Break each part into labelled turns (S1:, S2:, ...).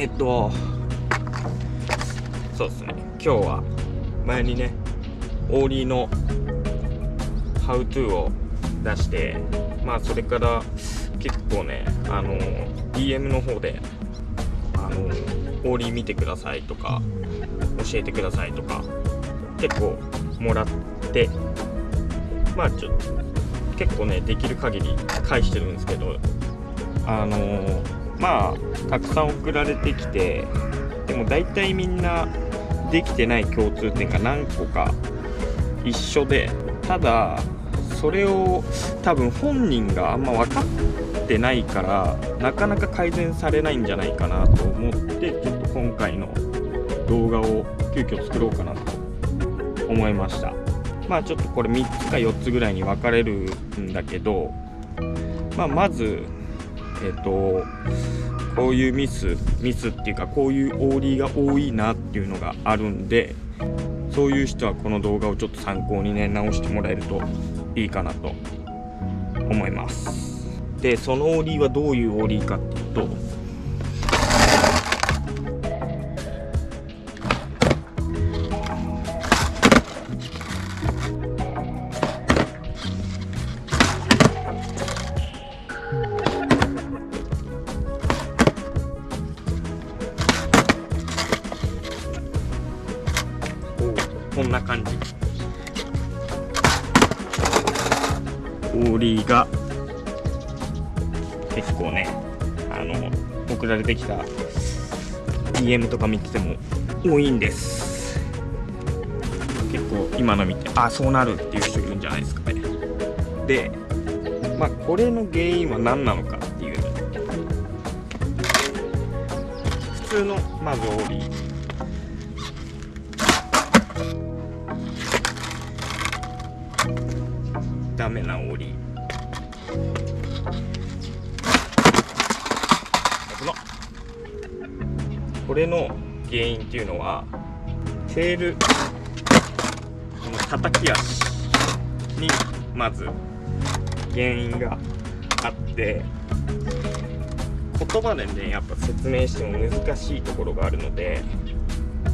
S1: えっとそうですね。今日は前にねオーリーのハウトゥーを出してまあそれから結構ねあの DM の方であのオーリー見てくださいとか教えてくださいとか結構もらってまあちょっと結構ねできる限り返してるんですけどあのまあたくさん送られてきてでも大体みんなできてない共通点が何個か一緒でただそれを多分本人があんま分かってないからなかなか改善されないんじゃないかなと思ってちょっと今回の動画を急遽作ろうかなと思いました。まあちょっとこれ3つか4つぐらいに分かれるんだけど、まあ、まずえっ、とこういうミスミスっていうかこういうオーリーが多いなっていうのがあるんでそういう人はこの動画をちょっと参考にね直してもらえるといいかなと思います。でそのオーリーはどういうオーリーかっていうとオーリーが結構ねあの送られてきた DM とか見てても多いんです。結構今の見てあそうなるっていう人いるんじゃないですかね。でまあこれの原因は何なのかっていう。普通のまずオーダメなオリこれの原因っていうのはテールこの叩き足にまず原因があって言葉でねやっぱ説明しても難しいところがあるので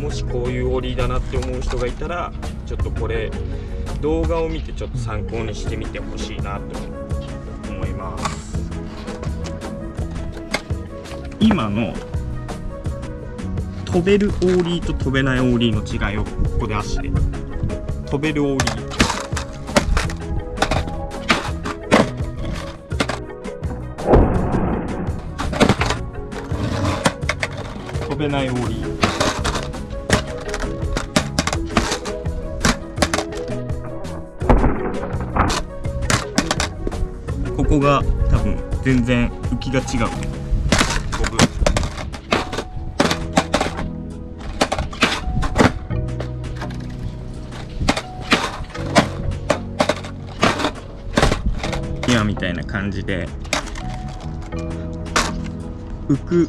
S1: もしこういうオリだなって思う人がいたらちょっとこれ動画を見てちょっと参考にしてみてほしいなと思います。今の飛べるオーリーと飛べないオーリーの違いをここで足で。飛べるオーリー。飛べないオーリーここが多分全然浮きが違う。今みたいな感じで。浮く。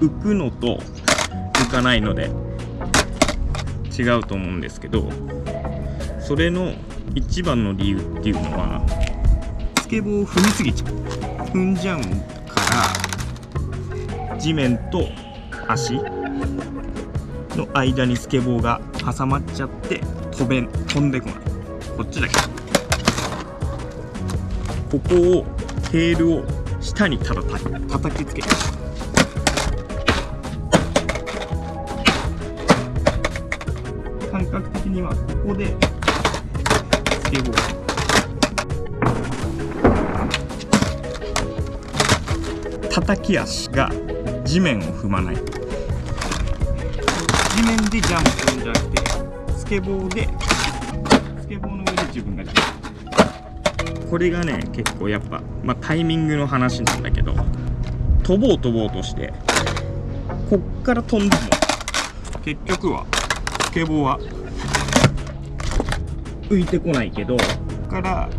S1: 浮くのと浮かないので違うと思うんですけど。それの一番の理由っていうのはスケボーを踏みすぎちゃう踏んじゃうから地面と足の間にスケボーが挟まっちゃって飛べ飛んでこない。こっちだけ。ここをテールを下にただ叩きつける。感覚的にはここでスケボー。き足が地面を踏まない地面でジャンプするんじゃなくてスケボーでスケボーの上で自分がジャンプこれがね結構やっぱ、まあ、タイミングの話なんだけど飛ぼう飛ぼうとしてこっから飛んでも結局はスケボーは浮いてこないけどここから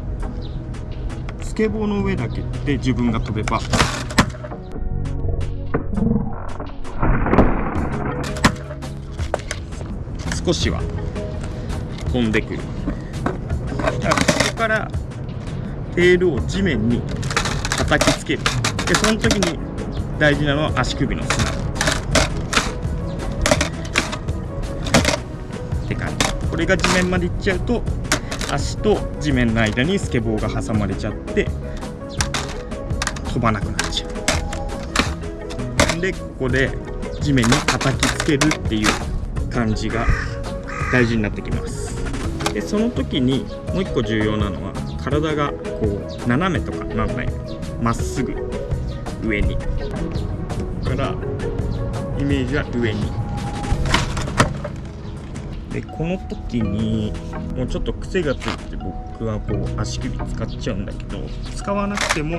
S1: スケボーの上だけで自分が飛べば少しは飛んでくる。だからここからテールを地面に叩きつける。でその時に大事なのは足首の砂。って感じ。これが地面までいっちゃうと足と地面の間にスケボーが挟まれちゃって飛ばなくなっちゃう。でここで地面に叩きつけるっていう感じが大事になってきます。でその時にもう一個重要なのは体がこう斜めとかなんないまっすぐ上に。からイメージは上に。でこの時にもうちょっと癖がついて僕はこう足首使っちゃうんだけど使わなくても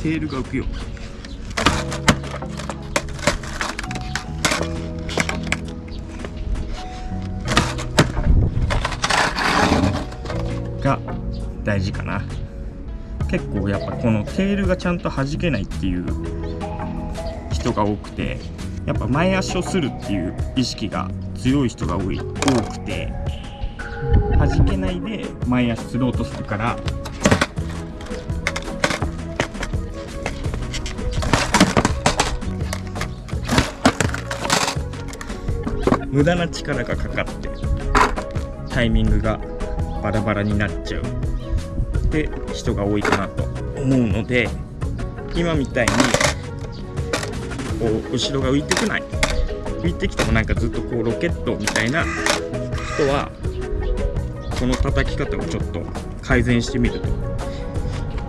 S1: テールが浮くよが大事かな。結構やっぱこのテールがちゃんと弾けないっていう人が多くてやっぱ前足をするっていう意識が強い人が多い多くて弾けないで前足すろうとするから無駄な力がかかってタイミングがバラバラになっちゃう。で人が多いかなと思うので今みたいにこう後ろが浮いてこない。浮いてきてもなんかずっとこうロケットみたいな人はこの叩き方をちょっと改善してみると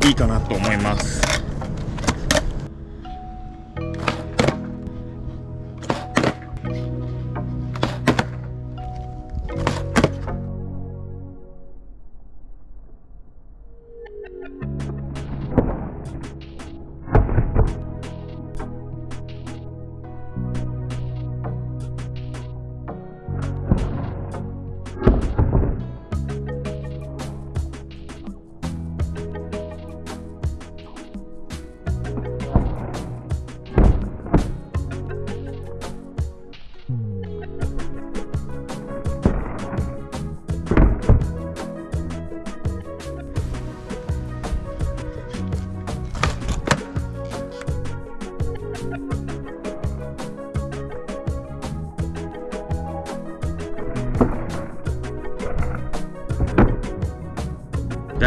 S1: いいかなと思います。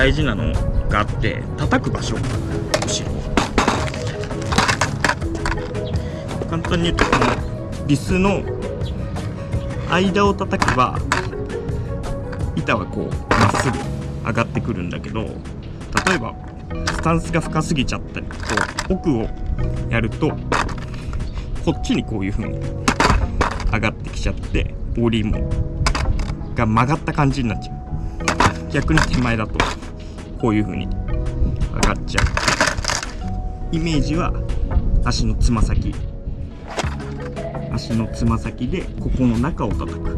S1: 大事なのがあって叩く場所。後ろ簡単に言うとこのリスの間を叩けば板はこうまっすぐ上がってくるんだけど例えばスタンスが深すぎちゃったりこう奥をやるとこっちにこういう風に上がってきちゃってボリーもが曲がった感じになっちゃう。逆に手前だとこういう風に上がっちゃう。イメージは足のつま先。足のつま先でここの中を叩く。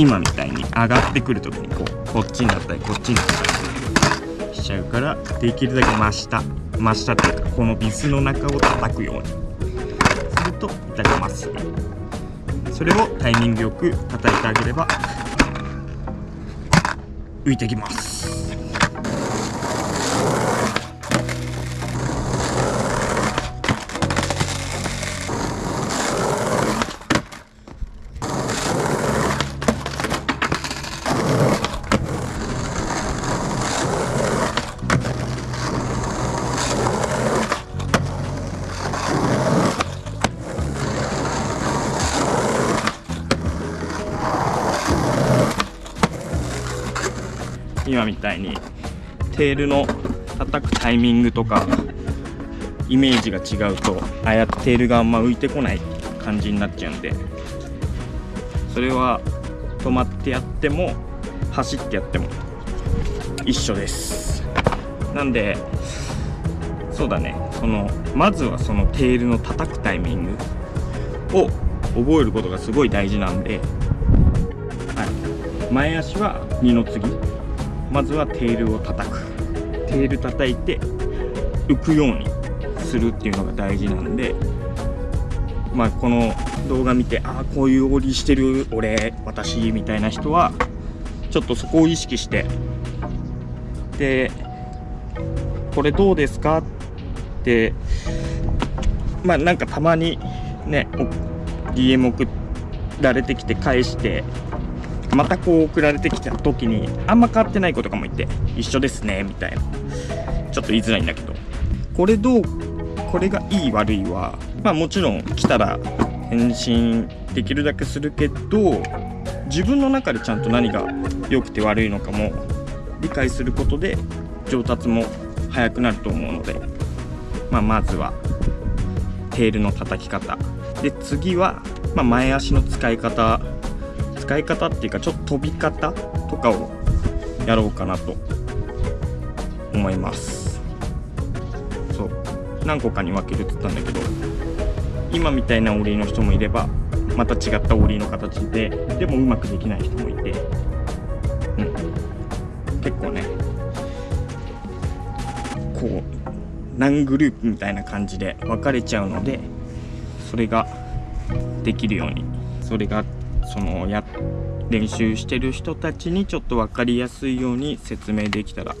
S1: 今みたいに上がってくる時にこうこっちになったりこっちになったりしちゃうからできるだけ真下。真下っていうかこのビスの中を叩くようにすると板がまっすそれをタイミングよく叩いてあげれば浮いてきます。今みたいにテールの叩くタイミングとかイメージが違うとああやってテールがあんま浮いてこない感じになっちゃうんでそれは止まってやっても走ってやっても一緒です。なんでそうだね。そのまずはそのテールの叩くタイミングを覚えることがすごい大事なんで、はい、前足は二の次。まずはテールを叩く。テール叩いて浮くようにするっていうのが大事なんでまあこの動画見てああこういう折りしてる俺私みたいな人はちょっとそこを意識してでこれどうですかってまあなんかたまにね DM 送られてきて返してまたこう送られてきた時にあんま変わってない子とかもいて一緒ですねみたいな。ちょっと言いづらいんだけど。これどうこれがいい悪いはまあもちろん来たら返信できるだけするけど自分の中でちゃんと何が良くて悪いのかも理解することで上達も早くなると思うので、まあ、まずはテールの叩き方。で次は、まあ、前足の使い方使い方っていうかちょっと飛び方とかをやろうかなと思います。そう。何個かに分けるって言ったんだけど今みたいなオリの人もいればまた違ったオリの形ででもうまくできない人もいて、うん、結構ねこう何グループみたいな感じで分かれちゃうのでそれができるようにそれがそのや練習してる人たちにちょっと分かりやすいように説明できたら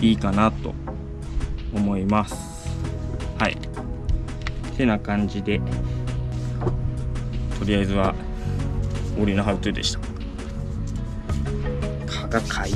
S1: いいかなと思います。はい。てな感じでとりあえずはオリのハウトゥーでした。蚊がかい